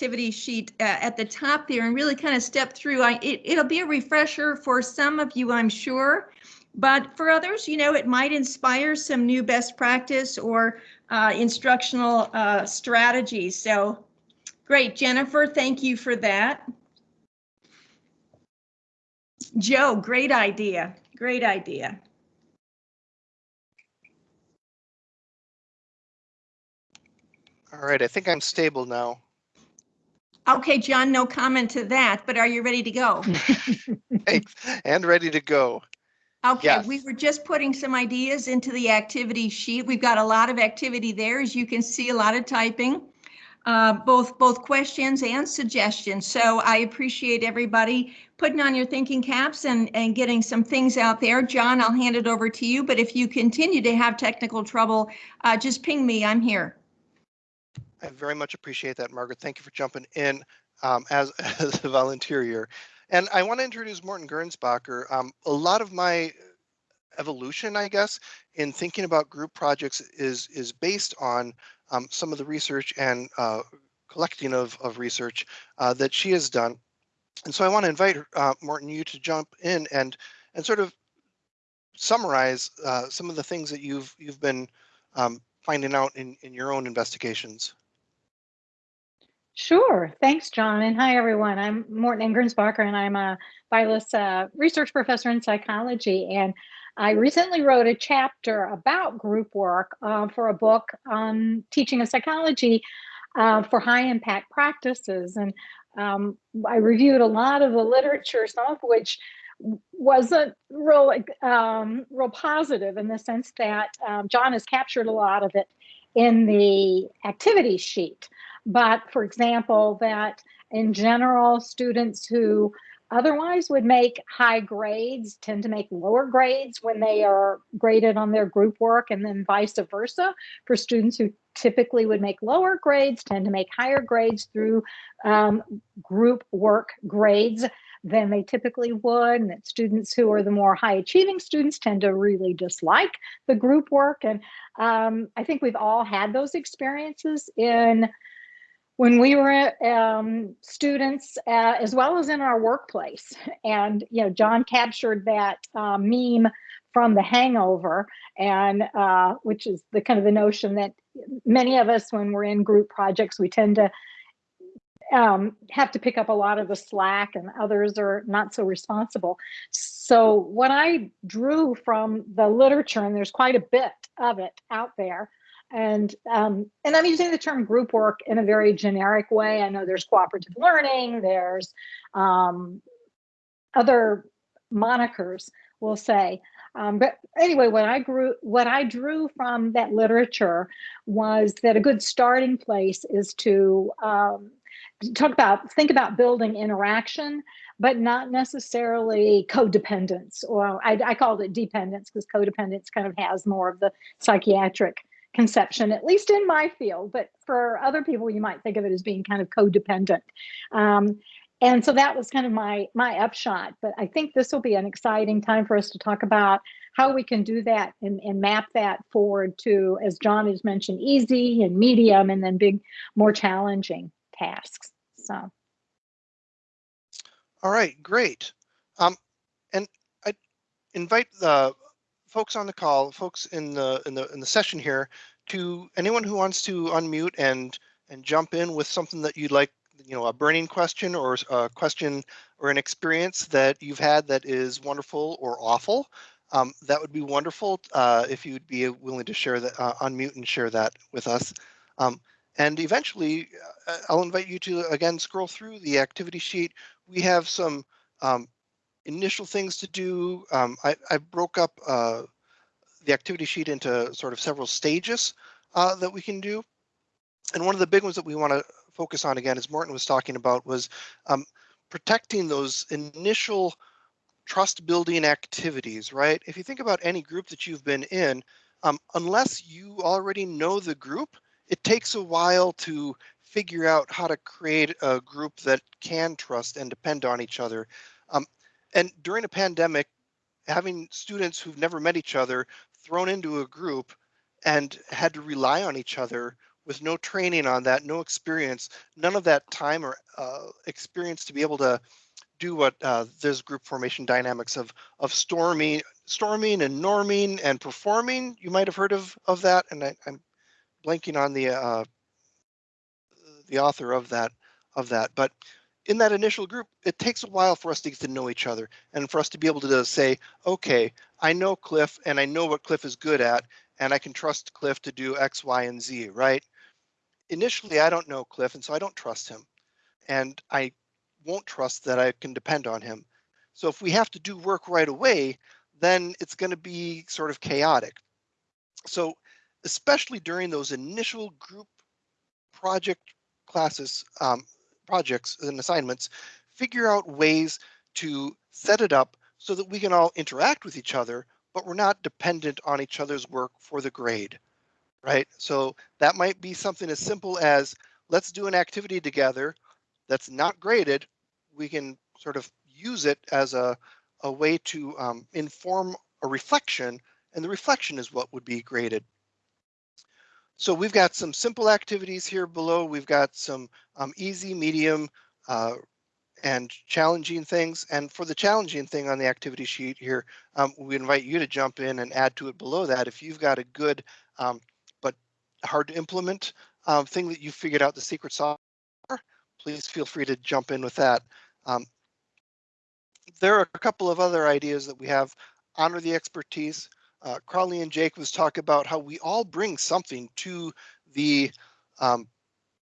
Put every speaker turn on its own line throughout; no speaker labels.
activity sheet uh, at the top there and really kind of step through. I, it, it'll be a refresher for some of you, I'm sure. But for others, you know, it might inspire some new best practice or uh, instructional uh, strategies. So great, Jennifer, thank you for that. Joe, great idea. Great idea.
All right, I think I'm stable now.
Okay, John, no comment to that, but are you ready to go?
Thanks, and ready to go.
Okay,
Yes.
we were just putting some ideas into the activity sheet. We've got a lot of activity there, as you can see, a lot of typing. Uh, both, both questions and suggestions. So I appreciate everybody putting on your thinking caps and, and getting some things out there. John, I'll hand it over to you, but if you continue to have technical trouble, uh, just ping me, I'm here.
I very much appreciate that, Margaret. Thank you for jumping in um, as, as a volunteer here. And I want to introduce Morton Gernsbacher. Um, a lot of my evolution, I guess, in thinking about group projects is is based on um, some of the research and uh, collecting of, of research uh, that she has done. And so I want to invite uh, you to jump in and and sort of summarize uh, some of the things that you've you've been um, finding out in, in your own investigations.
Sure. Thanks, John. And hi, everyone. I'm Morton Ann Gernsbacher, and I'm a Vilas uh, research professor in psychology. And I recently wrote a chapter about group work uh, for a book on teaching of psychology uh, for high impact practices. And um, I reviewed a lot of the literature, some of which wasn't real, um, real positive in the sense that um, John has captured a lot of it in the activity sheet. But for example, that in general, students who otherwise would make high grades tend to make lower grades when they are graded on their group work and then vice versa. For students who typically would make lower grades tend to make higher grades through um, group work grades than they typically would and that students who are the more high achieving students tend to really dislike the group work. And um, i think we've all had those experiences in when we were um, students uh, as well as in our workplace. And you know john captured that uh, meme from the hangover and uh, which is the kind of the notion that many of us when we're in group projects we tend to um, have to pick up a lot of the slack and others are not so responsible. So what i drew from the literature and there's quite a bit of it out there and um, and I'm using the term group work in a very generic way. I know there's cooperative learning, there's um, other monikers, we'll say. Um, but anyway, what I grew, what I drew from that literature was that a good starting place is to um, talk about, think about building interaction, but not necessarily codependence. Or I, I called it dependence because codependence kind of has more of the psychiatric conception, at least in my field, but for other people, you might think of it as being kind of codependent. Um, and so that was kind of my my upshot. But I think this will be an exciting time for us to talk about how we can do that and, and map that forward to, as John has mentioned, easy and medium, and then big, more challenging tasks. So.
All right, great. Um, and I invite the folks on the call, folks in the in the in the session here, to anyone who wants to unmute and and jump in with something that you'd like, you know, a burning question or a question or an experience that you've had that is wonderful or awful. Um, that would be wonderful uh, if you'd be willing to share that, uh, unmute and share that with us. Um, and eventually, uh, I'll invite you to again scroll through the activity sheet. We have some um, initial things to do. Um, I, I, broke up uh, the activity sheet into sort of several stages uh, that we can do. And one of the big ones that we want to focus on again, as Morton was talking about, was um, protecting those initial trust building activities, right? If you think about any group that you've been in, um, unless you already know the group, it takes a while to figure out how to create a group that can trust and depend on each other. Um, and during a pandemic, having students who've never met each other thrown into a group and had to rely on each other with no training on that, no experience, none of that time or uh, experience to be able to do what uh, there's group formation dynamics of of storming, storming and norming and performing. You might have heard of of that, and I, I'm blanking on the uh, the author of that of that. But in that initial group, it takes a while for us to get to know each other and for us to be able to say, okay, I know Cliff and I know what Cliff is good at, and I can trust Cliff to do X, Y, and Z, right? Initially, I don't know Cliff, and so I don't trust him. And I won't trust that I can depend on him. So if we have to do work right away, then it's going to be sort of chaotic. So especially during those initial group project classes, um, projects and assignments, figure out ways to set it up so that we can all interact with each other, but we're not dependent on each other's work for the grade, right? So that might be something as simple as let's do an activity together that's not graded. We can sort of use it as a, a way to um, inform a reflection, and the reflection is what would be graded. So we've got some simple activities here below. We've got some um, easy, medium, uh, and challenging things. And for the challenging thing on the activity sheet here, um, we invite you to jump in and add to it below that. If you've got a good um, but hard to implement um, thing that you figured out the secret sauce, please feel free to jump in with that. Um, there are a couple of other ideas that we have. Honor the expertise uh, Crowley and Jacobs talk about how we all bring something to the um,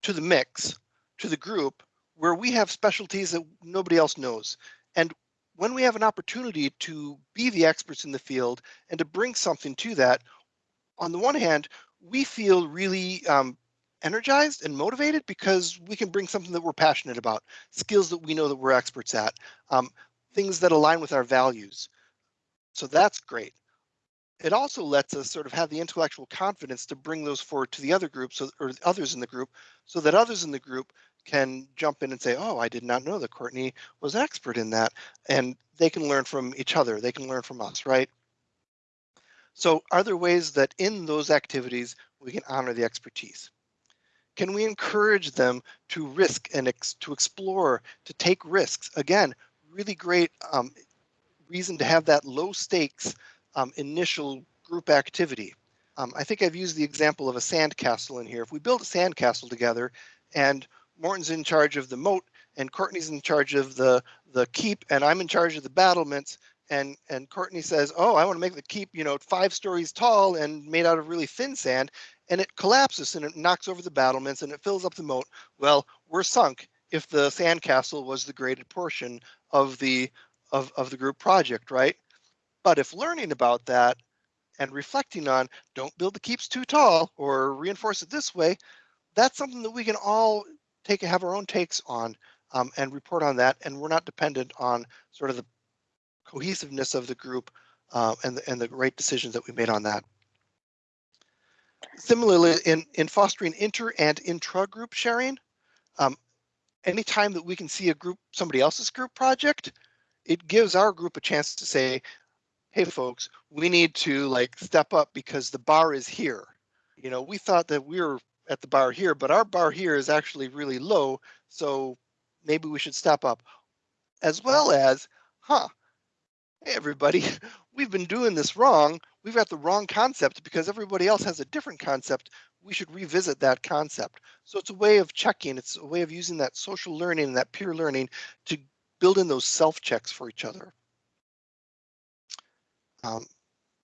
to the mix, to the group, where we have specialties that nobody else knows. And when we have an opportunity to be the experts in the field and to bring something to that, on the one hand, we feel really um, energized and motivated because we can bring something that we're passionate about, skills that we know that we're experts at, um, things that align with our values. So that's great it also lets us sort of have the intellectual confidence to bring those forward to the other groups or others in the group so that others in the group can jump in and say, oh, I did not know that Courtney was an expert in that. And they can learn from each other. They can learn from us, right? So are there ways that in those activities we can honor the expertise? Can we encourage them to risk and ex to explore, to take risks? Again, really great um, reason to have that low stakes um, initial group activity. Um, I think I've used the example of a sandcastle in here. If we build a sandcastle together and Morton's in charge of the moat and Courtney's in charge of the, the keep and I'm in charge of the battlements and, and Courtney says, oh, I want to make the keep, you know, five stories tall and made out of really thin sand and it collapses and it knocks over the battlements and it fills up the moat. Well, we're sunk if the sandcastle was the graded portion of the of, of the group project, right? But if learning about that and reflecting on don't build the keeps too tall or reinforce it this way, that's something that we can all take and have our own takes on um, and report on that. And we're not dependent on sort of the cohesiveness of the group uh, and, the, and the great decisions that we made on that. Similarly, in, in fostering inter and intra-group sharing, um, anytime that we can see a group, somebody else's group project, it gives our group a chance to say, hey folks, we need to like step up because the bar is here. You know, we thought that we were at the bar here, but our bar here is actually really low. So maybe we should step up as well as, huh, hey everybody, we've been doing this wrong. We've got the wrong concept because everybody else has a different concept. We should revisit that concept. So it's a way of checking. It's a way of using that social learning and that peer learning to build in those self checks for each other. Um,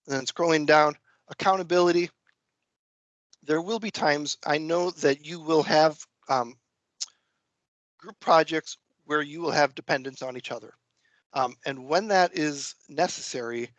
and then scrolling down, accountability. There will be times I know that you will have um, group projects where you will have dependence on each other. Um, and when that is necessary,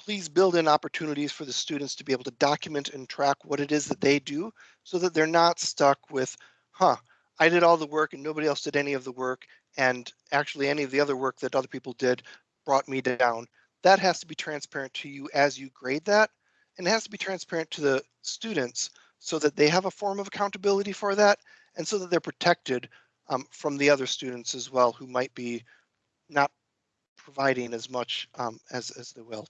please build in opportunities for the students to be able to document and track what it is that they do so that they're not stuck with, huh, I did all the work and nobody else did any of the work. And actually any of the other work that other people did brought me down that has to be transparent to you as you grade that. And it has to be transparent to the students so that they have a form of accountability for that and so that they're protected um, from the other students as well who might be not providing as much um, as, as they will.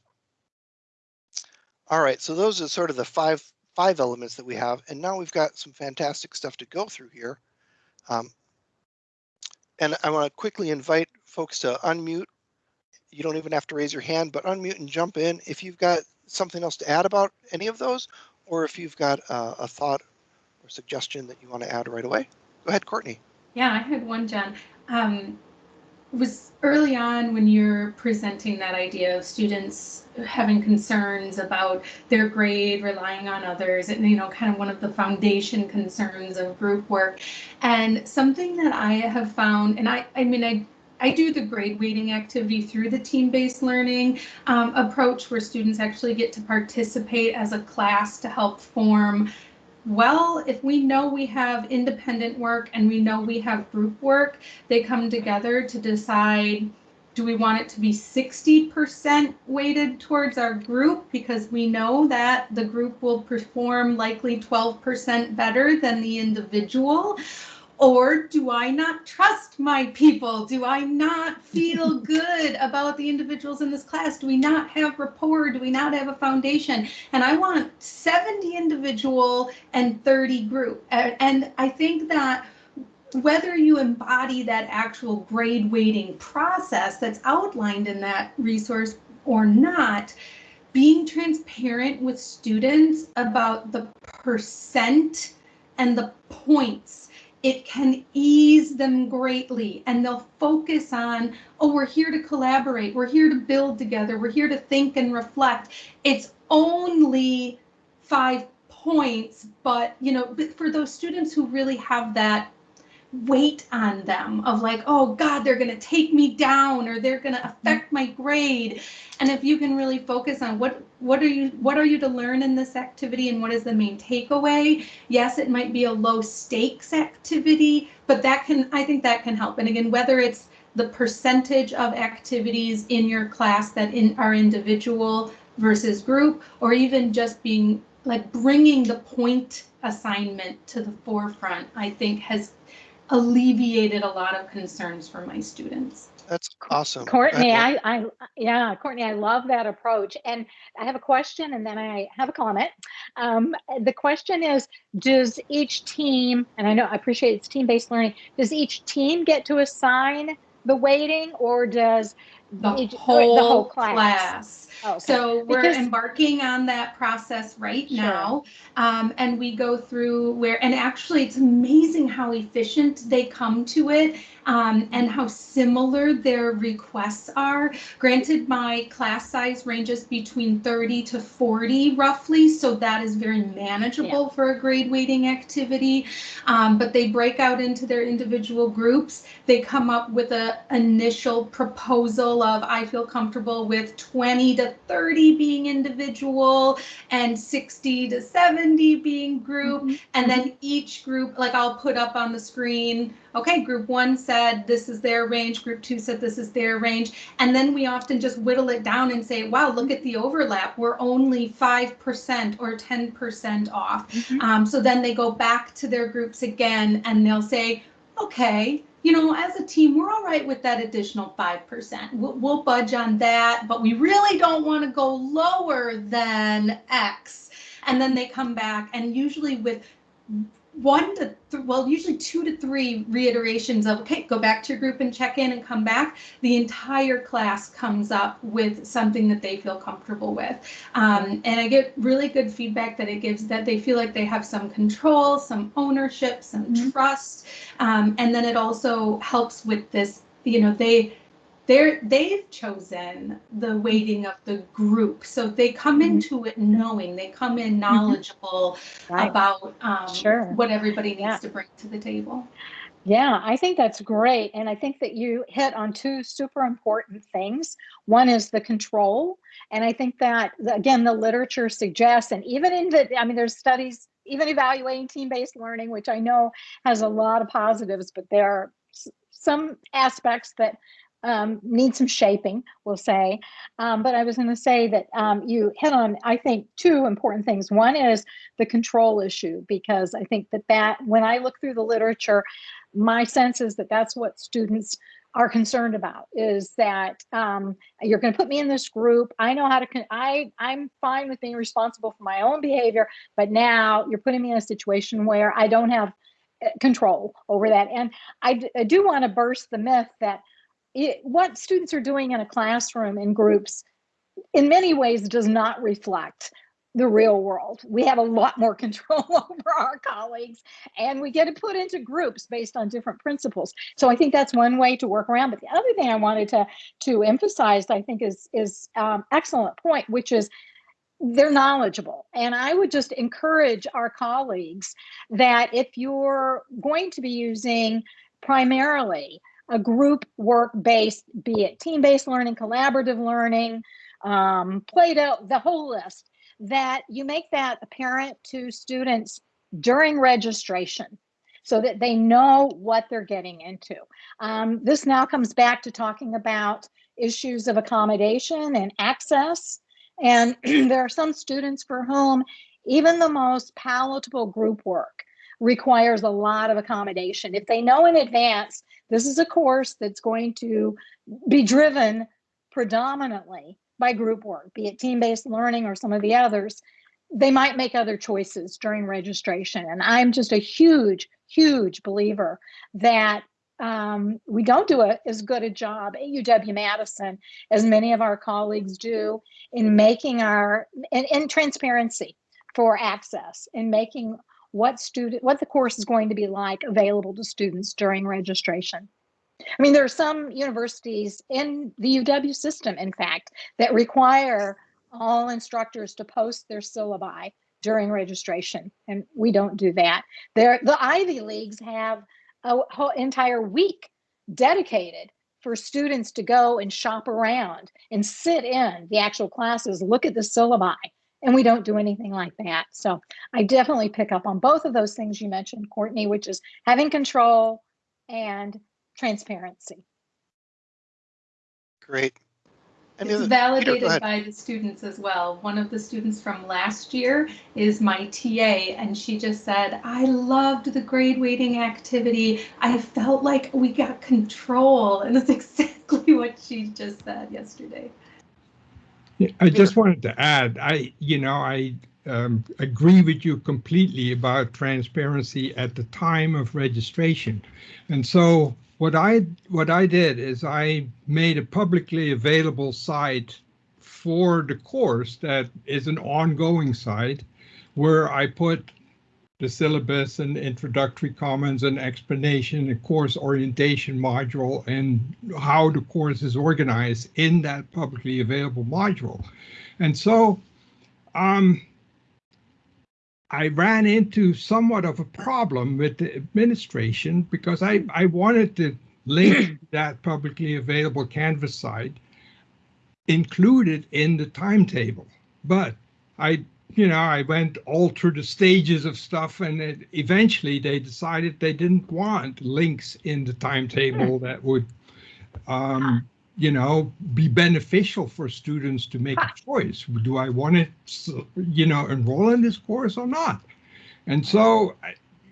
All right, so those are sort of the five five elements that we have, and now we've got some fantastic stuff to go through here. Um, and I want to quickly invite folks to unmute. You don't even have to raise your hand, but unmute and jump in if you've got something else to add about any of those, or if you've got uh, a thought or suggestion that you want to add right away. Go ahead, Courtney.
Yeah, I had one, John. Um, was early on when you're presenting that idea of students having concerns about their grade relying on others and you know kind of one of the foundation concerns of group work and something that i have found and i i mean i I do the grade weighting activity through the team-based learning um, approach where students actually get to participate as a class to help form well, if we know we have independent work and we know we have group work, they come together to decide do we want it to be 60% weighted towards our group because we know that the group will perform likely 12% better than the individual? Or do I not trust my people? Do I not feel good about the individuals in this class? Do we not have rapport? Do we not have a foundation? And I want 70 individual and 30 group. And I think that whether you embody that actual grade weighting process that's outlined in that resource or not, being transparent with students about the percent and the points it can ease them greatly. And they'll focus on, oh, we're here to collaborate, we're here to build together, we're here to think and reflect. It's only five points, but you know, but for those students who really have that weight on them of like, oh God, they're going to take me down or they're going to affect my grade. And if you can really focus on what what are you what are you to learn in this activity and what is the main takeaway? Yes, it might be a low stakes activity, but that can I think that can help. And again, whether it's the percentage of activities in your class that in are individual versus group or even just being like bringing the point assignment to the forefront, I think has alleviated a lot of concerns for my students.
That's awesome.
Courtney,
ahead,
I, I, yeah, Courtney, I love that approach. And I have a question and then I have a comment. Um, the question is, does each team, and I know I appreciate it's team-based learning, does each team get to assign the weighting or does
The
each-
whole,
the whole
class.
class? Oh, okay.
So we're
Because-
embarking on that process right
Sure.
now. Um, and we go through where, and actually it's amazing how efficient they come to it um, and how similar their requests are. Granted, my class size ranges between 30 to 40 roughly, so that is very manageable for a grade weighting activity. Um, but they break out into their individual groups. They come up with a initial proposal of I feel comfortable with 20 to 30 being individual and 60 to 70 being group.
Mhm.
And then each group, like I'll put up on the screen, okay, group one said this is their range, group two said this is their range. And then we often just whittle it down and say, wow, look at the overlap. We're only 5% or 10% off.
Mhm.
Um, so then they go back to their groups again and they'll say, okay, you know, as a team, we're all right with that additional 5%. We'll, we'll budge on that, but we really don't want to go lower than X. And then they come back and usually with one to th- well usually two to three reiterations of okay go back to your group and check in and come back. The entire class comes up with something that they feel comfortable with. Um, and i get really good feedback that it gives that they feel like they have some control some ownership some
Mhm.
trust. Um, and then it also helps with this you know they they're they've chosen the weighting of the group so they come
Mhm.
into it knowing they come in knowledgeable
Right.
about um,
Sure.
what everybody needs
Yeah.
to bring to the table.
Yeah, I think that's great. And I think that you hit on two super important things. One is the control. And I think that, again, the literature suggests, and even in the, I mean, there's studies, even evaluating team based learning, which I know has a lot of positives, but there are some aspects that um, need some shaping, we'll say. Um, but I was going to say that um, you hit on, I think, two important things. One is the control issue, because I think that that, when I look through the literature, my sense is that that's what students are concerned about is that um, you're going to put me in this group. I know how to. I I'm fine with being responsible for my own behavior, but now you're putting me in a situation where I don't have uh, control over that. And I do want to burst the myth that it, what students are doing in a classroom in groups, in many ways, does not reflect the real world. We have a lot more control over our colleagues and we get it put into groups based on different principles. So I think that's one way to work around. But the other thing I wanted to to emphasize, I think, is is um, excellent point, which is they're knowledgeable. And I would just encourage our colleagues that if you're going to be using primarily a group work based, be it team based learning, collaborative learning, um, Play-Doh, the whole list, that you make that apparent to students during registration so that they know what they're getting into. Um, this now comes back to talking about issues of accommodation and access. And there are some students for whom even the most palatable group work requires a lot of accommodation. If they know in advance, this is a course that's going to be driven predominantly by group work, be it team-based learning or some of the others, they might make other choices during registration. And I'm just a huge, huge believer that um, we don't do a, as good a job at UW-Madison as many of our colleagues do in making our, in, in transparency for access, in making what student, what the course is going to be like available to students during registration. I mean, there are some universities in the UW system, in fact, that require all instructors to post their syllabi during registration, and we don't do that. There, the Ivy Leagues have a whole entire week dedicated for students to go and shop around and sit in the actual classes, look at the syllabi, and we don't do anything like that. So I definitely pick up on both of those things you mentioned, Courtney, which is having control and transparency.
Great. Any
It's
other- Peter,
validated
ahead.
by the students as well. One of the students from last year is my TA, and she just said, I loved the grade weighting activity. I felt like we got control. And that's exactly what she just said yesterday.
Yeah, I just wanted to add, I, you know, I um, agree with you completely about transparency at the time of registration. And so what I what I did is I made a publicly available site for the course that is an ongoing site where I put the syllabus and introductory comments and explanation, a course orientation module, and how the course is organized in that publicly available module. And so um, I ran into somewhat of a problem with the administration because I, I wanted to link that publicly available Canvas site included in the timetable. But I you know, I went all through the stages of stuff, and it, eventually they decided they didn't want links in the timetable that would, um, you know, be beneficial for students to make a choice. Do I want to, you know, enroll in this course or not? And so,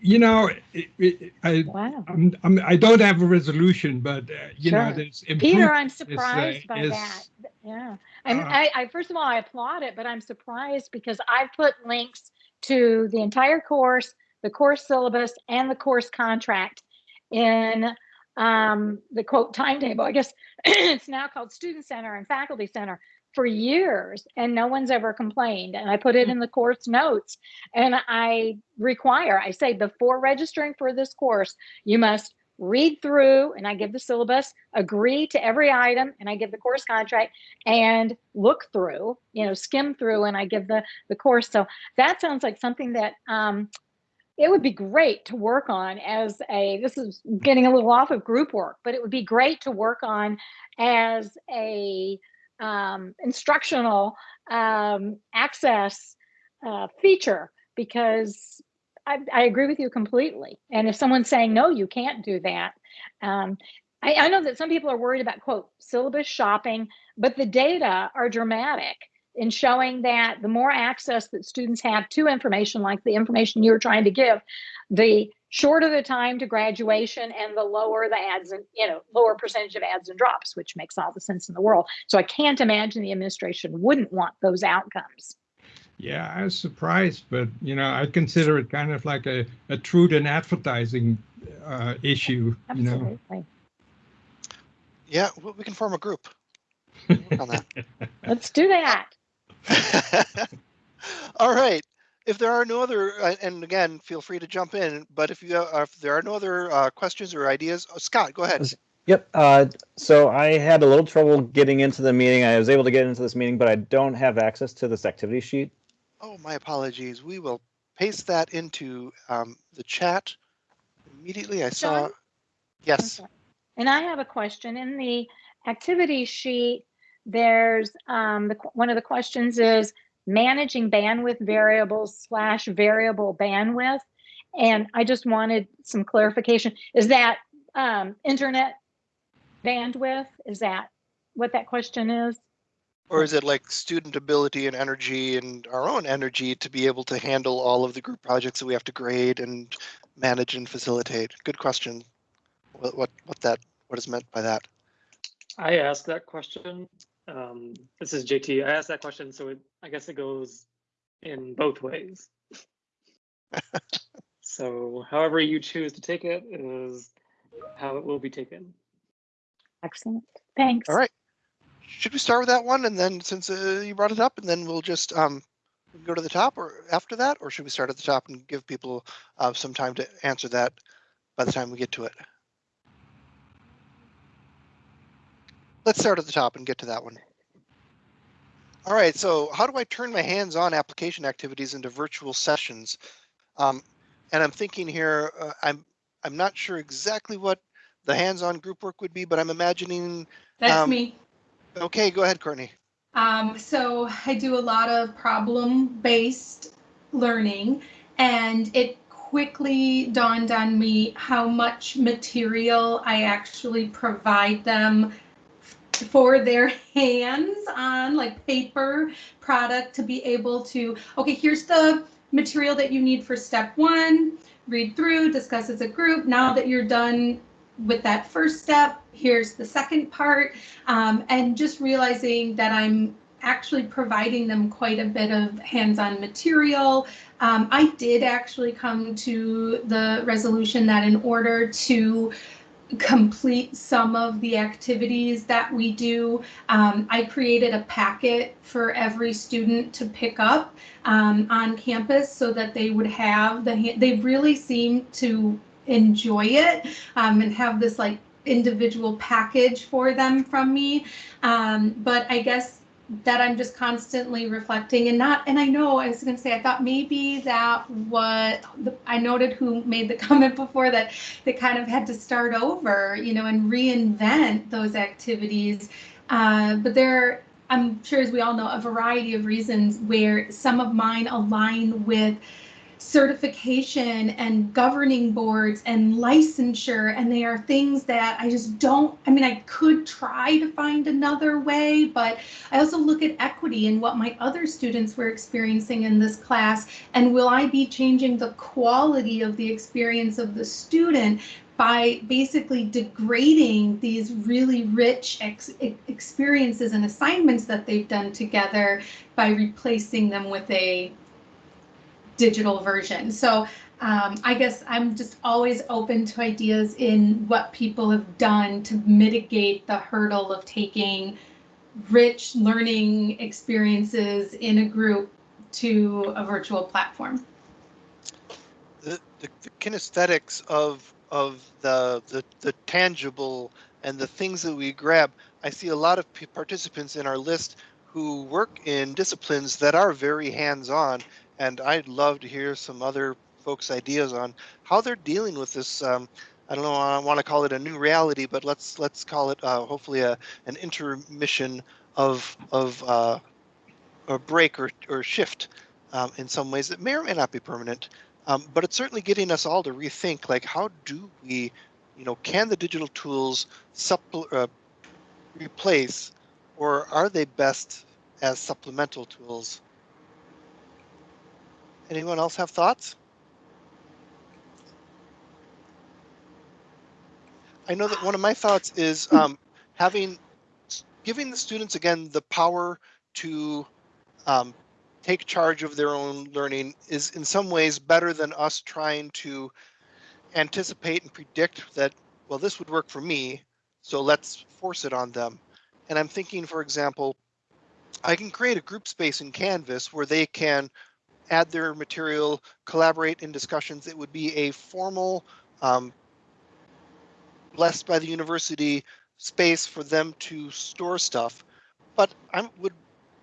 you know, it, it, I,
Wow.
I'm, I'm, I don't have a resolution, but uh, you know,
Sure.
there's
Peter, I'm
is, uh,
surprised by
is-
that. Yeah. I mean,
uh,
I, I, first of all, I applaud it, but I'm surprised because I've put links to the entire course, the course syllabus, and the course contract in um, the quote timetable. I guess it's now called Student Center and Faculty Center for years, and no one's ever complained. And I put it in the course notes, and I require, I say, before registering for this course, you must read through and I give the syllabus, agree to every item, and I give the course contract and look through, you know, skim through and I give the, the course. So that sounds like something that um, it would be great to work on as a, this is getting a little off of group work, but it would be great to work on as a um, instructional um, access uh, feature because I, I agree with you completely. And if someone's saying, no, you can't do that, um, I, I know that some people are worried about, quote, syllabus shopping, but the data are dramatic in showing that the more access that students have to information, like the information you're trying to give, the shorter the time to graduation and the lower the adds and, you know, lower percentage of adds and drops, which makes all the sense in the world. So I can't imagine the administration wouldn't want those outcomes.
Yeah, I was surprised, but you know, I consider it kind of like a, a truth in advertising uh, issue, you know.
Absolutely.
Yeah, we we can form a group. On that.
Let's do that.
All right. If there are no other, uh, and again, feel free to jump in, but if you, uh, if there are no other uh, questions or ideas, oh, Scott, go ahead.
Yep. Uh, so I had a little trouble getting into the meeting. I was able to get into this meeting, but I don't have access to this activity sheet.
Oh, my apologies. We will paste that into um, the chat immediately. I saw,
John?
yes.
Okay. And I have a question. In the activity sheet, there's, um, the, one of the questions is managing bandwidth variables slash variable bandwidth. And I just wanted some clarification. Is that, um, internet bandwidth? Is that what that question is?
Or is it like student ability and energy and our own energy to be able to handle all of the group projects that we have to grade and manage and facilitate? Good question. What, what, what that, what is meant by that?
I asked that question. Um, this is JT. I asked that question, so it, I guess it goes in both ways. so however you choose to take it is how it will be taken.
Excellent. Thanks.
All right. Should we start with that one? And then since uh, you brought it up and then we'll just um, go to the top or after that, or should we start at the top and give people uh, some time to answer that by the time we get to it? Let's start at the top and get to that one. All right, so how do I turn my hands-on application activities into virtual sessions? Um, and I'm thinking here, uh, I'm I'm not sure exactly what the hands-on group work would be, but I'm imagining
That's
Um,
me.
Okay, go ahead, Courtney.
Um, so I do a lot of problem-based learning, and it quickly dawned on me how much material I actually provide them for their hands on like paper product to be able to okay here's the material that you need for step one read through discuss as a group now that you're done with that first step here's the second part um, and just realizing that i'm actually providing them quite a bit of hands-on material um, i did actually come to the resolution that in order to complete some of the activities that we do. Um, I created a packet for every student to pick up um, on campus so that they would have the, they really seem to enjoy it um, and have this like individual package for them from me. Um, but I guess that I'm just constantly reflecting and not, and I know I was going to say, I thought maybe that what the, I noted who made the comment before that they kind of had to start over, you know, and reinvent those activities. Uh, but there, I'm sure, as we all know, a variety of reasons where some of mine align with certification and governing boards and licensure and they are things that I just don't I mean I could try to find another way but I also look at equity and what my other students were experiencing in this class and will I be changing the quality of the experience of the student by basically degrading these really rich ex- experiences and assignments that they've done together by replacing them with a digital version. So um, I guess I'm just always open to ideas in what people have done to mitigate the hurdle of taking rich learning experiences in a group to a virtual platform.
The, the, the kinesthetics of of the, the the tangible and the things that we grab. I see a lot of participants in our list who work in disciplines that are very hands-on, and I'd love to hear some other folks' ideas on how they're dealing with this. Um, I don't know. I want to call it a new reality, but let's let's call it uh, hopefully a an intermission of of uh, a break or or shift um, in some ways that may or may not be permanent. Um, but it's certainly getting us all to rethink, like, how do we, you know, can the digital tools supple- uh, replace, or are they best as supplemental tools? Anyone else have thoughts? I know that one of my thoughts is um, having, giving the students again the power to um, take charge of their own learning is in some ways better than us trying to anticipate and predict that, well, this would work for me, so let's force it on them. And I'm thinking, for example, I can create a group space in Canvas where they can add their material, collaborate in discussions. It would be a formal, um, blessed by the university space for them to store stuff. But I would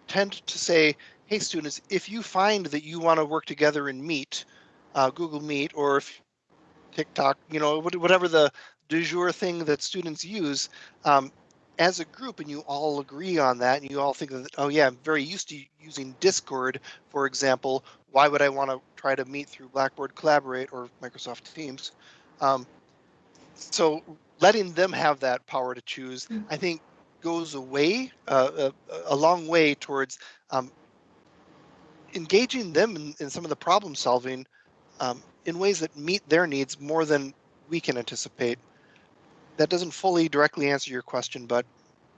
tend to say, hey, students, if you find that you want to work together in Meet, uh, Google Meet, or if TikTok, you know, whatever the du jour thing that students use, um, as a group and you all agree on that and you all think that, oh yeah, I'm very used to using Discord, for example, why would I want to try to meet through Blackboard Collaborate or Microsoft Teams? Um, so letting them have that power to choose,
Mm.
I think goes away, uh, a, a long way towards um, engaging them in, in some of the problem solving um, in ways that meet their needs more than we can anticipate. That doesn't fully directly answer your question, but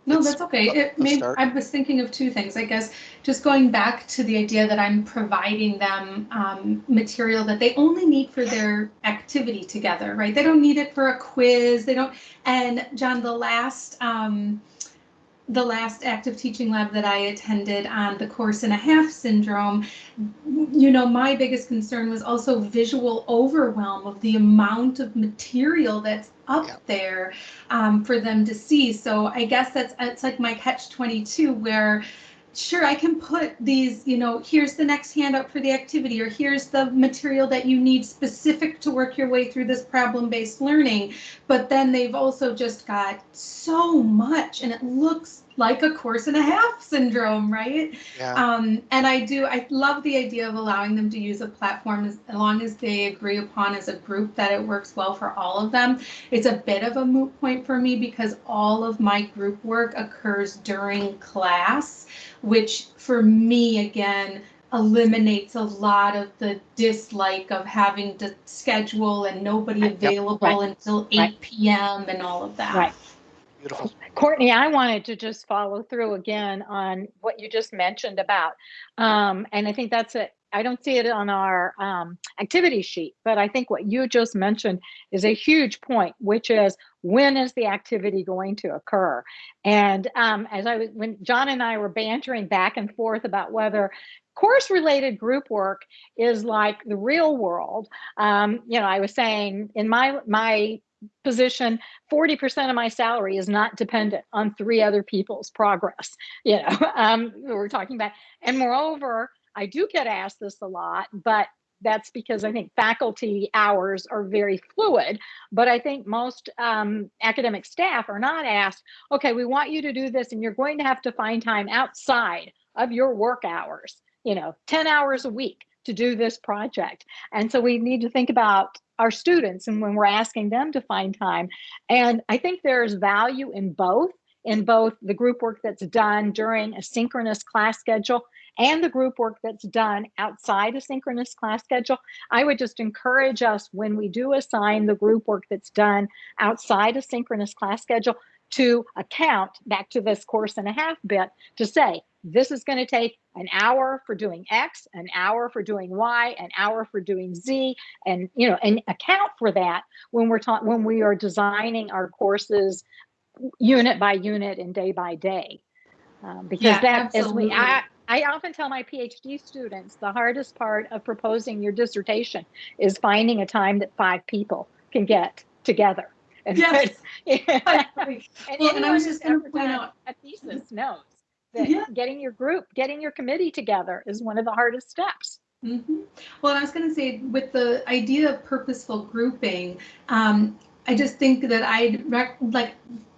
No, that's okay. It made. I was thinking of two things, I guess, just going back to the idea that I'm providing them um, material that they only need for their activity together, right? They don't need it for a quiz. They don't. And John, the last um, the last active teaching lab that I attended on the course and a half syndrome, you know, my biggest concern was also visual overwhelm of the amount of material that's up
Yeah.
there um, for them to see. So I guess that's it's like my catch 22 where sure I can put these, you know, here's the next handout for the activity or here's the material that you need specific to work your way through this problem-based learning, but then they've also just got so much and it looks like a course and a half syndrome, right?
yeah.
Um, and I do, I love the idea of allowing them to use a platform as long as they agree upon as a group that it works well for all of them. It's a bit of a moot point for me because all of my group work occurs during class, which for me, again, eliminates a lot of the dislike of having to schedule and nobody
Right,
available until eight
right.
PM and all of that.
Right.
Beautiful.
Courtney, I wanted to just follow through again on what you just mentioned about, um, and I think that's it. I don't see it on our um, activity sheet, but I think what you just mentioned is a huge point, which is when is the activity going to occur? And um, as I was, when John and I were bantering back and forth about whether course related group work is like the real world, um, you know, I was saying in my my position 40% of my salary is not dependent on three other people's progress you know um we we're talking about. And moreover i do get asked this a lot but that's because i think faculty hours are very fluid. But i think most um, academic staff are not asked okay we want you to do this and you're going to have to find time outside of your work hours you know 10 hours a week to do this project and so we need to think about our students and when we're asking them to find time. And I think there's value in both, in both the group work that's done during a synchronous class schedule and the group work that's done outside a synchronous class schedule. I would just encourage us when we do assign the group work that's done outside a synchronous class schedule to account back to this course and a half bit to say, this is going to take an hour for doing X, an hour for doing Y, an hour for doing Z, and you know, and account for that when we're taught when we are designing our courses unit by unit and day by day. Um, because
Yeah,
that is we. I, I often tell my PhD students the hardest part of proposing your dissertation is finding a time that five people can get together. And
Yes.
yeah. And
Well, and I was just gonna point out-
a thesis knows that
Yeah.
getting your group, getting your committee together is one of the hardest steps.
hmm Well, and I was going to say with the idea of purposeful grouping, um, I just think that I'd rec- like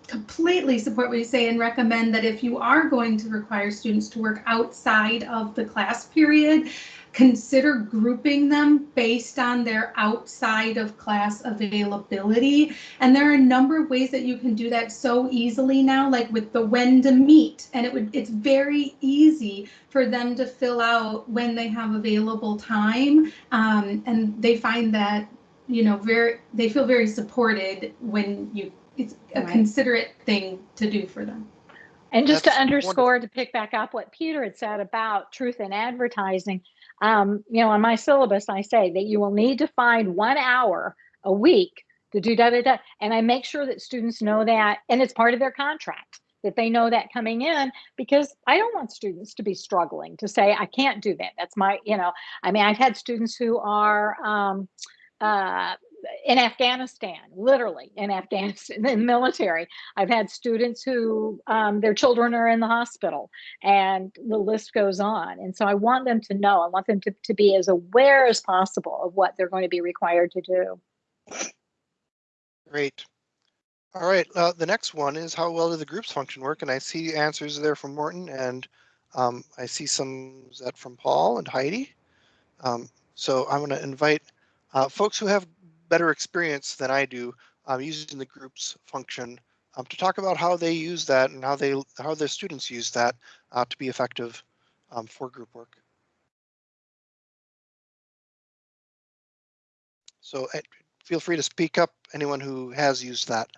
completely support what you say and recommend that if you are going to require students to work outside of the class period, consider grouping them based on their outside of class availability. And there are a number of ways that you can do that so easily now, like with the when to meet. And it would it's very easy for them to fill out when they have available time. Um, and they find that, you know, very they feel very supported when you it's a
Right.
considerate thing to do for them.
And just to
That's
underscore, to pick back up what Peter had said about truth in advertising, um, you know, on my syllabus, I say that you will need to find one hour a week to do da da da. And I make sure that students know that, and it's part of their contract that they know that coming in because I don't want students to be struggling to say, I can't do that. That's my, you know, I mean, I've had students who are, um, uh, in Afghanistan, literally in Afghanistan, in the military. I've had students who um, their children are in the hospital, and the list goes on. And so I want them to know, I want them to, to be as aware as possible of what they're going to be required to do.
Great. All right, uh, the next one is how well do the groups function work? And I see answers there from Morton and um, I see some that from Paul and Heidi. Um, so I'm going to invite uh, folks who have better experience than I do um, using the groups function um, to talk about how they use that and how they how their students use that uh, to be effective um, for group work. So uh, feel free to speak up, anyone who has used that.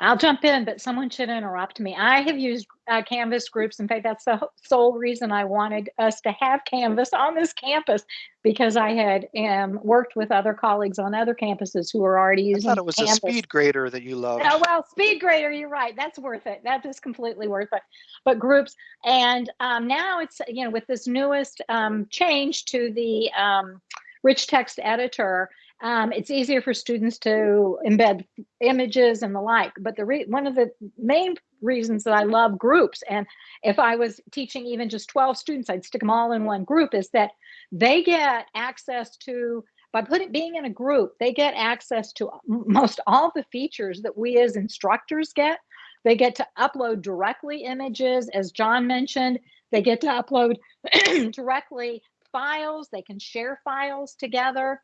I'll jump in, but someone should interrupt me. I have used uh, Canvas groups. In fact, that's the sole reason I wanted us to have Canvas on this campus because I had um, worked with other colleagues on other campuses who were already
I
using
thought it was
Canvas.
a speed grader that you loved.
Oh, well, speed grader, you're right. That's worth it. That is completely worth it. But groups, and um, now it's, you know, with this newest um, change to the um, rich text editor, um, it's easier for students to embed images and the like. But the re- one of the main reasons that I love groups, and if I was teaching even just 12 students, I'd stick them all in one group, is that they get access to by putting being in a group, they get access to most all the features that we as instructors get. They get to upload directly images, as John mentioned. They get to upload directly files. They can share files together.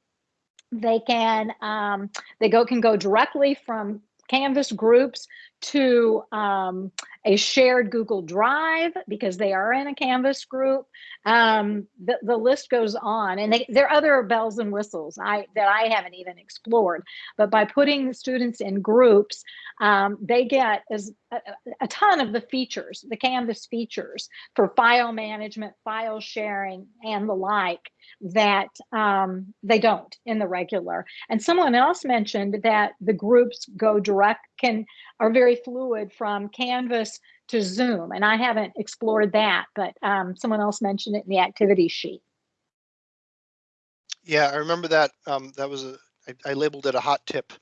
They can um, they go can go directly from Canvas groups to um, a shared Google Drive because they are in a Canvas group. Um, the, the list goes on, and they, there are other bells and whistles I that I haven't even explored. But by putting the students in groups, um, they get as a, a ton of the features, the Canvas features for file management, file sharing, and the like that um, they don't in the regular. And someone else mentioned that the groups go direct can are very fluid from Canvas to Zoom, and I haven't explored that, but um, someone else mentioned it in the activity sheet.
Yeah, I remember that. Um, that was a, I, I labeled it a hot tip.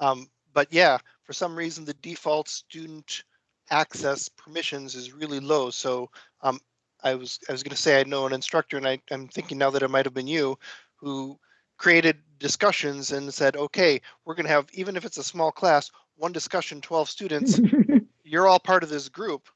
Um, but yeah, for some reason, the default student access permissions is really low. So um, I was I was going to say I know an instructor, and I, I'm thinking now that it might have been you who created discussions and said, okay, we're going to have even if it's a small class, one discussion, 12 students. you're all part of this group.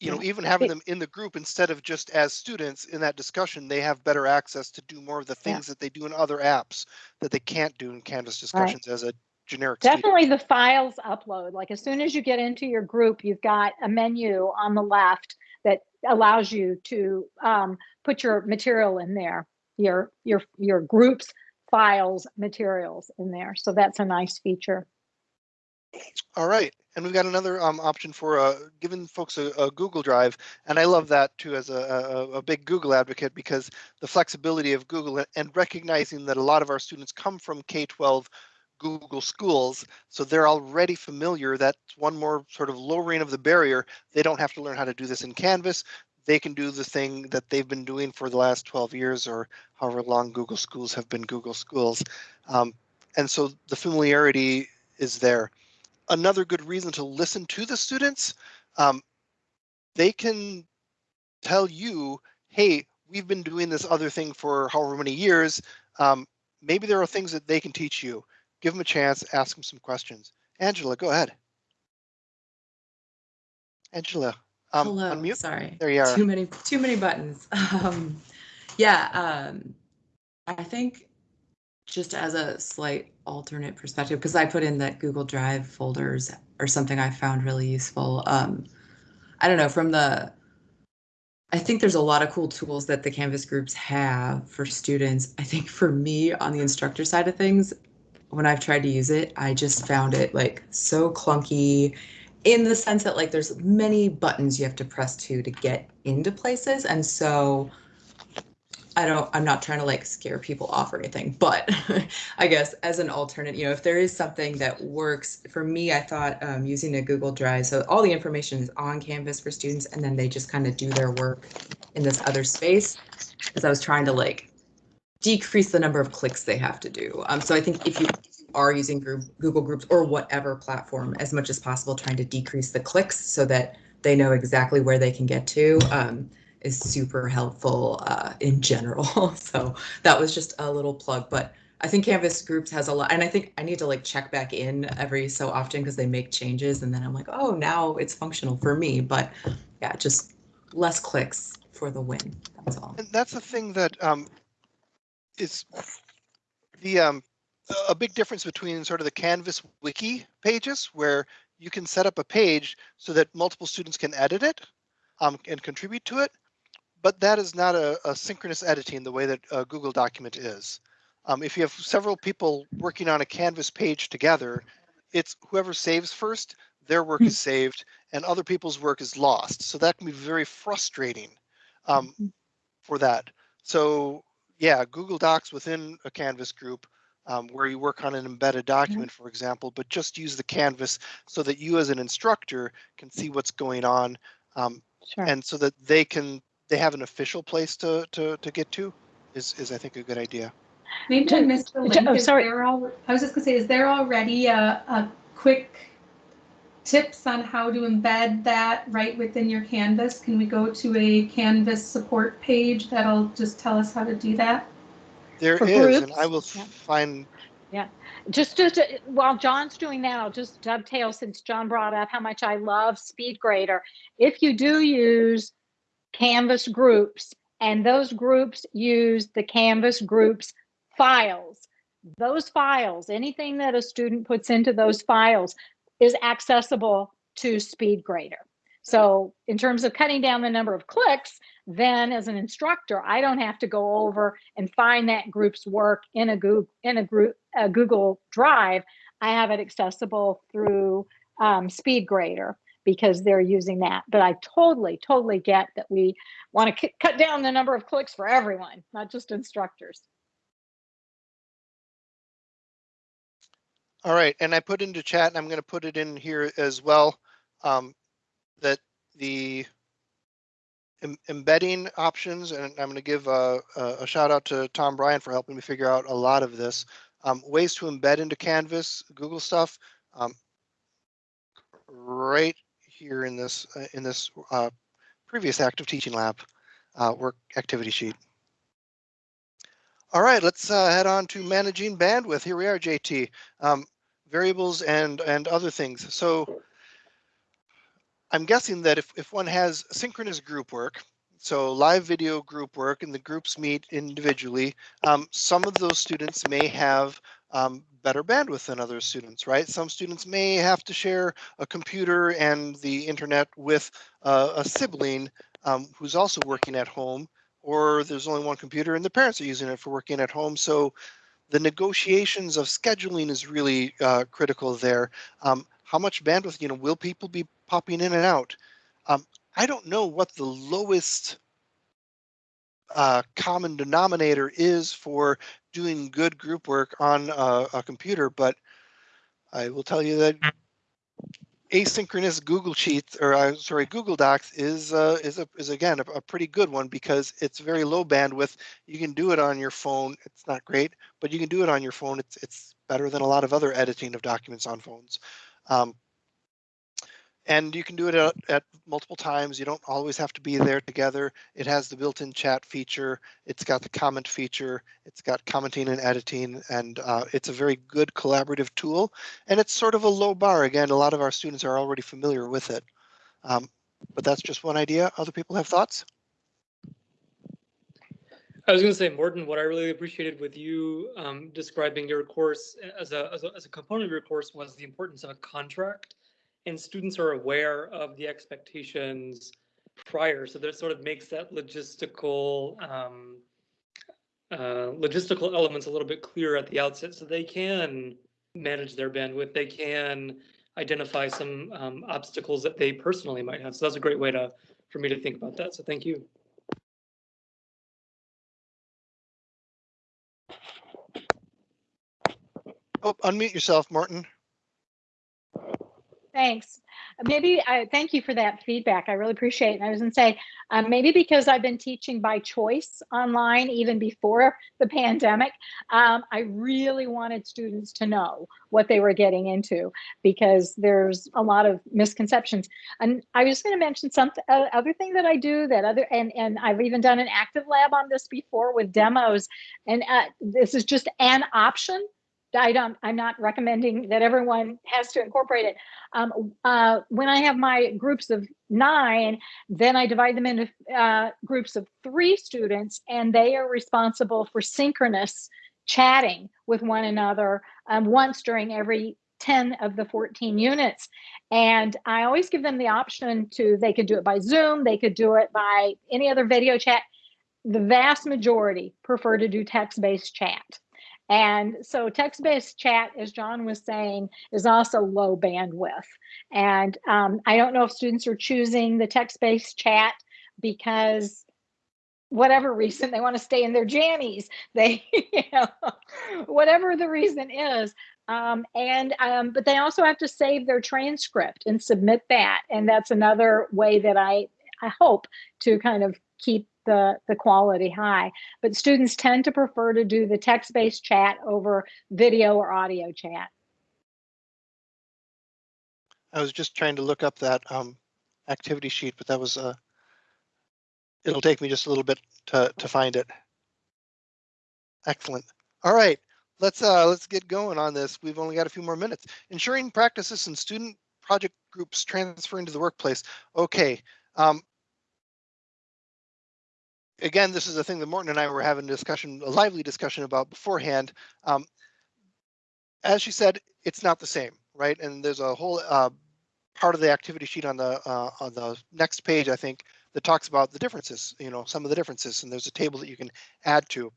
You know, even having them in the group instead of just as students in that discussion, they have better access to do more of the
Yeah.
things that they do in other apps that they can't do in Canvas discussions as a generic student.
Definitely the files upload. Like as soon as you get into your group, you've got a menu on the left that allows you to um, put your material in there, your your your groups, files, materials in there. So that's a nice feature.
All right, and we've got another um, option for uh, giving folks a, a Google Drive, and I love that too as a, a, a big Google advocate because the flexibility of Google and recognizing that a lot of our students come from K-12 Google schools, so they're already familiar. That's one more sort of lowering of the barrier. They don't have to learn how to do this in Canvas. They can do the thing that they've been doing for the last 12 years or however long Google schools have been Google schools. Um, and so the familiarity is there another good reason to listen to the students. Um, they can tell you, hey, we've been doing this other thing for however many years. Um, maybe there are things that they can teach you. Give them a chance, ask them some questions. Angela, go ahead. Angela, um,
Hello,
unmute.
sorry.
There you are.
Too many, too many buttons. Um, yeah, um, I think just as a slight alternate perspective, because I put in that Google Drive folders or something I found really useful. Um, I don't know, from the, I think there's a lot of cool tools that the Canvas groups have for students. I think for me on the instructor side of things, when I've tried to use it, I just found it like so clunky in the sense that like there's many buttons you have to press to to get into places. And so I don't, I'm not trying to like scare people off or anything, but I guess as an alternate, you know, if there is something that works for me, I thought um, using a Google Drive, so all the information is on Canvas for students and then they just kind of do their work in this other space. Because I was trying to like decrease the number of clicks they have to do. Um, so I think if you are using group, Google Groups or whatever platform as much as possible, trying to decrease the clicks so that they know exactly where they can get to um, is super helpful uh, in general. so that was just a little plug, but I think Canvas Groups has a lot, and I think I need to like check back in every so often because they make changes, and then I'm like, oh, now it's functional for me. But yeah, just less clicks for the win. That's all.
And that's the thing that um, is the um, a big difference between sort of the Canvas wiki pages where you can set up a page so that multiple students can edit it um, and contribute to it. But that is not a, a synchronous editing the way that a Google document is. Um, if you have several people working on a Canvas page together, it's whoever saves first, their work is saved and other people's work is lost. So that can be very frustrating um, for that. So yeah, Google Docs within a Canvas group um, where you work on an embedded document, for example, but just use the Canvas so that you as an instructor can see what's going on um,
Sure.
and so that they can, they have an official place to, to, to get to is, is I think a good idea.
Maybe I
Jen-
missed the link.
oh, sorry.
there al- I was just gonna say, is there already a, a quick tips on how to embed that right within your Canvas? Can we go to a Canvas support page that'll just tell us how to do that?
There
For
is, and I
groups,
will
yeah.
find,
Just, just uh, while John's doing that, I'll just dovetail since John brought up how much I love SpeedGrader. If you do use Canvas groups and those groups use the Canvas groups files, those files, anything that a student puts into those files is accessible to SpeedGrader. So in terms of cutting down the number of clicks, then as an instructor, I don't have to go over and find that group's work in a Google, in a group, a Google Drive. I have it accessible through um, SpeedGrader because they're using that. But I totally, totally get that we want to cut down the number of clicks for everyone, not just instructors.
all right, and I put into chat, and I'm gonna put it in here as well, um, that the em- embedding options, and I'm gonna give a, a, shout out to Tom Bryan for helping me figure out a lot of this. Um, ways to embed into Canvas, Google stuff, um, right here in this, uh, in this, uh, previous active teaching lab, uh, work activity sheet. All right, let's, uh, head on to managing bandwidth. Here we are, JT. Um, variables and, and other things. So I'm guessing that if, if one has synchronous group work, so live video group work and the groups meet individually, um, some of those students may have um, better bandwidth than other students, right? Some students may have to share a computer and the internet with uh, a sibling um, who's also working at home, or there's only one computer and the parents are using it for working at home. So the negotiations of scheduling is really uh, critical there. Um, how much bandwidth, you know, will people be popping in and out? Um, I don't know what the lowest uh, common denominator is for doing good group work on a, a computer, but I will tell you that asynchronous Google Sheets or uh, sorry Google Docs is uh, is a, is again a, a pretty good one because it's very low bandwidth. You can do it on your phone. It's not great, but you can do it on your phone. It's it's better than a lot of other editing of documents on phones. Um, and you can do it at, at multiple times. You don't always have to be there together. It has the built-in chat feature. It's got the comment feature. It's got commenting and editing, and uh, it's a very good collaborative tool. And it's sort of a low bar. Again, a lot of our students are already familiar with it. Um, but that's just one idea. Other people have thoughts?
I was going to say, Morton, what I really appreciated with you um, describing your course as a, as a as a component of your course was the importance of a contract, and students are aware of the expectations prior, so that sort of makes that logistical um, uh, logistical elements a little bit clearer at the outset so they can manage their bandwidth. They can identify some um, obstacles that they personally might have. So that's a great way to for me to think about that. So thank you.
Oh, unmute yourself, Morton.
Thanks. Maybe I thank you for that feedback. I really appreciate it. And I was going to say, um, maybe because I've been teaching by choice online even before the pandemic, um, I really wanted students to know what they were getting into because there's a lot of misconceptions. And I was going to mention some uh, other thing that I do that other, and, and I've even done an active lab on this before with demos. And uh, this is just an option I don't, I'm not recommending that everyone has to incorporate it. Um, uh, when I have my groups of nine, then I divide them into uh, groups of three students and they are responsible for synchronous chatting with one another um, once during every 10 of the 14 units. And I always give them the option to, they could do it by Zoom, they could do it by any other video chat. The vast majority prefer to do text-based chat. And so text-based chat, as John was saying, is also low bandwidth. And um, I don't know if students are choosing the text-based chat because whatever reason they want to stay in their jammies, they, you know, whatever the reason is. Um, and um, but they also have to save their transcript and submit that. And that's another way that I I hope to kind of keep the, the quality high. But students tend to prefer to do the text-based chat over video or audio chat.
I was just trying to look up that um, activity sheet, but that was uh, it'll take me just a little bit to to find it. Excellent. All right, let's uh, let's get going on this. We've only got a few more minutes. Ensuring practices and student project groups transfer into the workplace. Okay. Um, again, this is a thing that Morton and I were having a discussion, a lively discussion about beforehand. Um, as she said, it's not the same, right? And there's a whole uh, part of the activity sheet on the uh, on the next page, I think, that talks about the differences. You know, some of the differences, and there's a table that you can add to.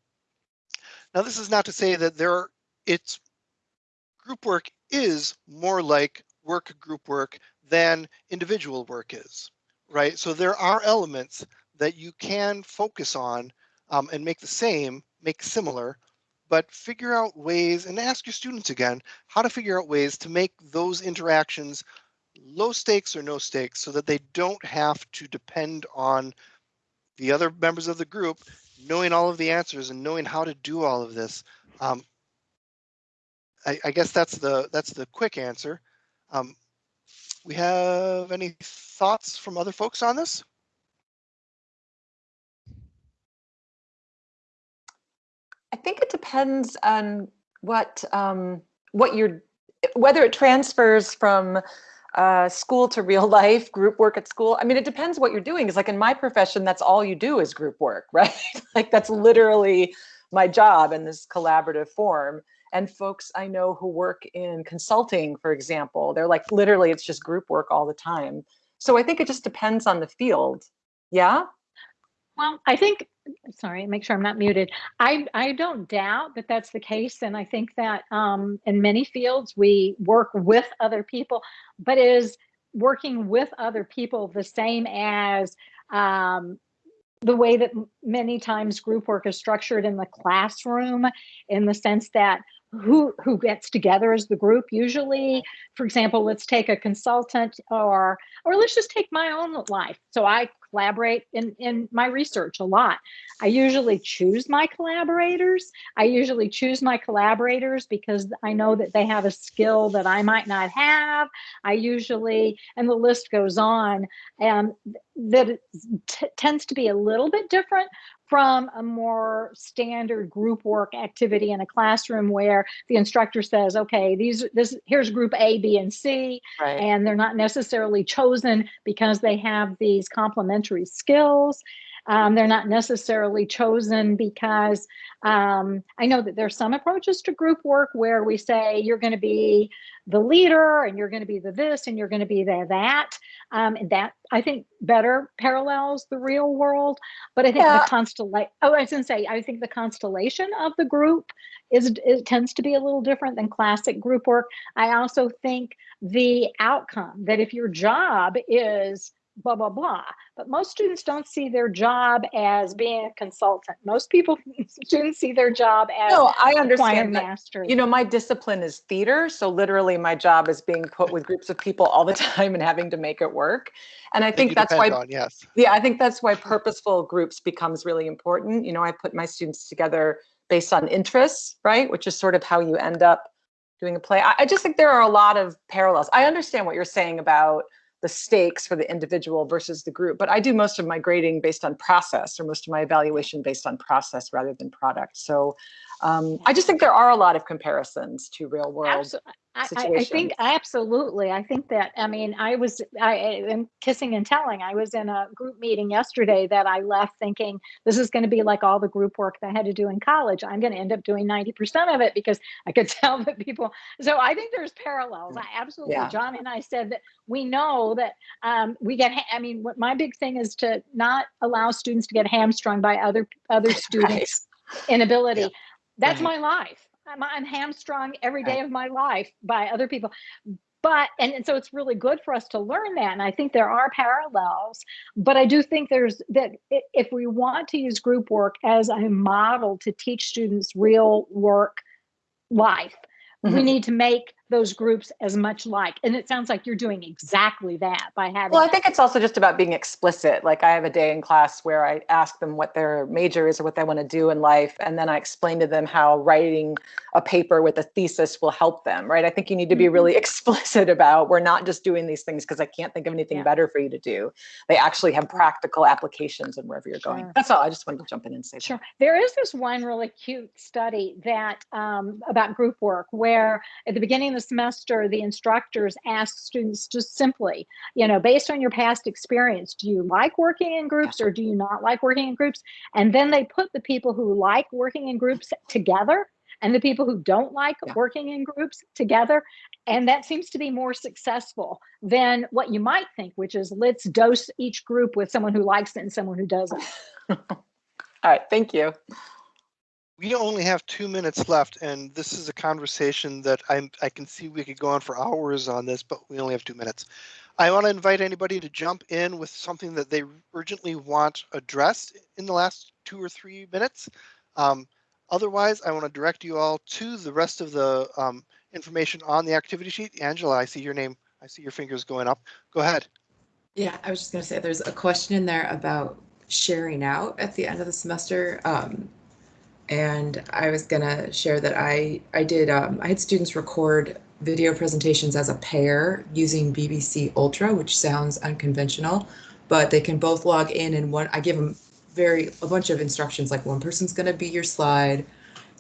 Now, this is not to say that there it's group work is more like work group work than individual work is, right? So there are elements that you can focus on um, and make the same, make similar, but figure out ways and ask your students again how to figure out ways to make those interactions low stakes or no stakes so that they don't have to depend on the other members of the group knowing all of the answers and knowing how to do all of this. Um, I, I, guess that's the that's the quick answer. Um, we have any thoughts from other folks on this?
Think it depends on what um, what you're whether it transfers from uh, school to real life, group work at school. I mean, it depends what you're doing. Because like in my profession, that's all you do is group work, right? like that's literally my job in this collaborative form. And folks I know who work in consulting, for example, they're like literally it's just group work all the time. So I think it just depends on the field. Yeah.
Well, I think, sorry, make sure I'm not muted. I, I don't doubt that that's the case. And I think that um, in many fields, we work with other people, but is working with other people the same as um, the way that many times group work is structured in the classroom in the sense that who who gets together as the group usually for example let's take a consultant or or let's just take my own life so i collaborate in, in my research a lot. I usually choose my collaborators. I usually choose my collaborators because I know that they have a skill that I might not have. I usually, and the list goes on, and that tends to be a little bit different from a more standard group work activity in a classroom where the instructor says, okay, these this here's group A, B, and C,
right.
and they're not necessarily chosen because they have these complementary skills. Um, they're not necessarily chosen because um, I know that there's some approaches to group work where we say you're going to be the leader and you're going to be the this and you're going to be the that. Um, and that I think better parallels the real world. But I think
Yeah.
the constellation, oh, I was going to say, I think the constellation of the group is, it tends to be a little different than classic group work. I also think the outcome that if your job is blah, blah, blah, but most students don't see their job as being a consultant. Most people, students see their job as
No, I understand that.
master.
You know, my discipline is theater, so literally my job is being put with groups of people all the time and having to make it work. And I
that
think
you
that's why
on, Yes.
Yeah, I think that's why purposeful groups becomes really important. You know, I put my students together based on interests, right? Which is sort of how you end up doing a play. I, I just think there are a lot of parallels. I understand what you're saying about the stakes for the individual versus the group, but I do most of my grading based on process or most of my evaluation based on process rather than product. So um, I just think there are a lot of comparisons to real world.
Abso- I, I- I think absolutely. I think that, I mean, I was, I am kissing and telling. I was in a group meeting yesterday that I left thinking this is going to be like all the group work that I had to do in college. I'm going to end up doing 90% of it because I could tell that people, so I think there's parallels. I absolutely,
Yeah.
John and I said that we know that um, we get, I mean, what my big thing is to not allow students to get hamstrung by other, other students' inability.
Yeah.
That's
Right.
my life. I'm, I'm hamstrung every day of my life by other people. But, and, and so it's really good for us to learn that. And I think there are parallels, but I do think there's that if we want to use group work as a model to teach students real work life, we
Mhm.
need to make those groups as much like. And it sounds like you're doing exactly that by having.
Well, I think it's also just about being explicit. Like I have a day in class where I ask them what their major is or what they want to do in life, and then I explain to them how writing a paper with a thesis will help them. Right? I think you need to be really explicit about we're not just doing these things because I can't think of anything
Yeah.
better for you to do. They actually have practical applications and wherever you're going.
Sure.
That's all. I just wanted to jump in and say that.
Sure. There is this one really cute study that um, about group work where at the beginning of the semester, the instructors ask students just simply, you know, based on your past experience, do you like working in groups or do you not like working in groups? And then they put the people who like working in groups together and the people who don't like
Yeah.
working in groups together. And that seems to be more successful than what you might think, which is let's dose each group with someone who likes it and someone who doesn't.
All right. Thank you.
We only have two minutes left, and this is a conversation that I'm, I can see we could go on for hours on this, but we only have two minutes. I want to invite anybody to jump in with something that they urgently want addressed in the last two or three minutes. Um, otherwise, I want to direct you all to the rest of the um, information on the activity sheet. Angela, I see your name. I see your fingers going up. Go ahead.
Yeah, I was just gonna say, there's a question in there about sharing out at the end of the semester. Um, and I was gonna share that I, I did, um, I had students record video presentations as a pair using BBC Ultra, which sounds unconventional, but they can both log in and one, I give them very, a bunch of instructions, like one person's gonna be your slide,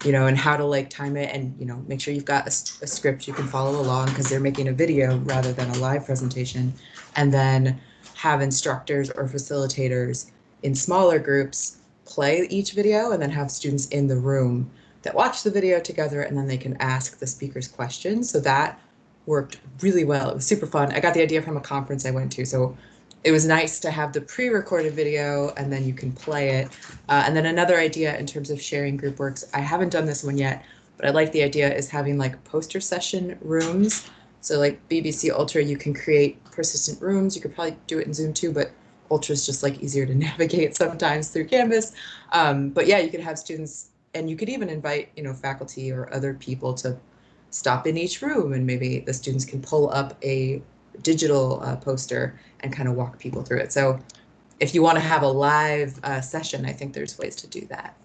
you know, and how to like time it and, you know, make sure you've got a script you can follow along because they're making a video rather than a live presentation. And then have instructors or facilitators in smaller groups play each video and then have students in the room that watch the video together and then they can ask the speakers questions. So that worked really well. It was super fun. I got the idea from a conference I went to. So it was nice to have the pre-recorded video and then you can play it. Uh, and then another idea in terms of sharing group works, I haven't done this one yet, but I like the idea is having like poster session rooms. So like BBC Ultra, you can create persistent rooms. You could probably do it in Zoom too, but Ultra is just like easier to navigate sometimes through Canvas. Um, but yeah, you could have students, and you could even invite you know faculty or other people to stop in each room, and maybe the students can pull up a digital uh, poster and kind of walk people through it. So if you want to have a live uh, session, I think there's ways to do that.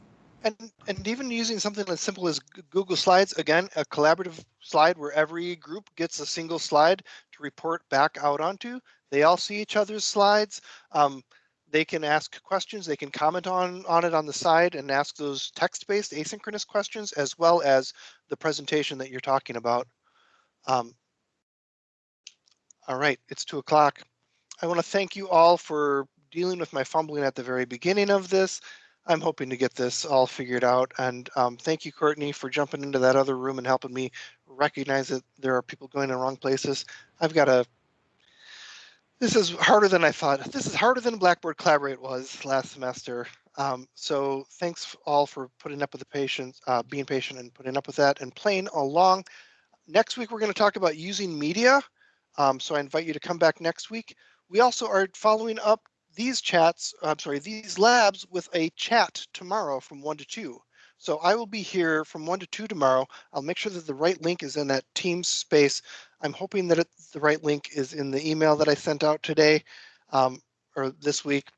And, and even using something as simple as Google Slides, again, a collaborative slide where every group gets a single slide to report back out onto. They all see each other's slides. Um, they can ask questions, they can comment on, on it on the side and ask those text-based asynchronous questions as well as the presentation that you're talking about. Um, all right, it's two o'clock. I want to thank you all for dealing with my fumbling at the very beginning of this. I'm hoping to get this all figured out. And um, thank you, Courtney, for jumping into that other room and helping me recognize that there are people going in the wrong places. I've got a. This is harder than I thought. This is harder than Blackboard Collaborate was last semester. Um, so thanks all for putting up with the patience, uh, being patient and putting up with that and playing along. Next week, we're going to talk about using media. Um, so I invite you to come back next week. We also are following up these chats, I'm sorry, these labs with a chat tomorrow from one to two. So I will be here from one to two tomorrow. I'll make sure that the right link is in that Teams space. I'm hoping that it, the right link is in the email that I sent out today um, or this week.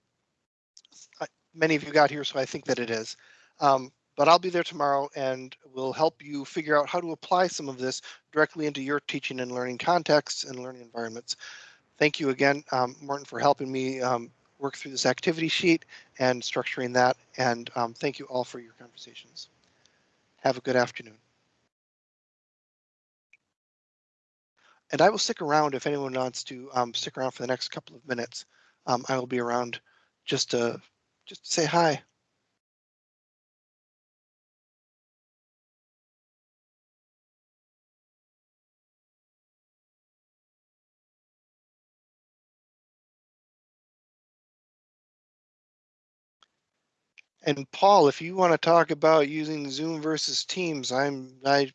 I, many of you got here, so I think that it is. Um, but I'll be there tomorrow and will help you figure out how to apply some of this directly into your teaching and learning contexts and learning environments. Thank you again, um, Morton, for helping me um, work through this activity sheet and structuring that. And um, thank you all for your conversations. Have a good afternoon. And I will stick around if anyone wants to um, stick around for the next couple of minutes. Um, I will be around just to just to say hi. And Paul, if you want to talk about using Zoom versus Teams, I'm I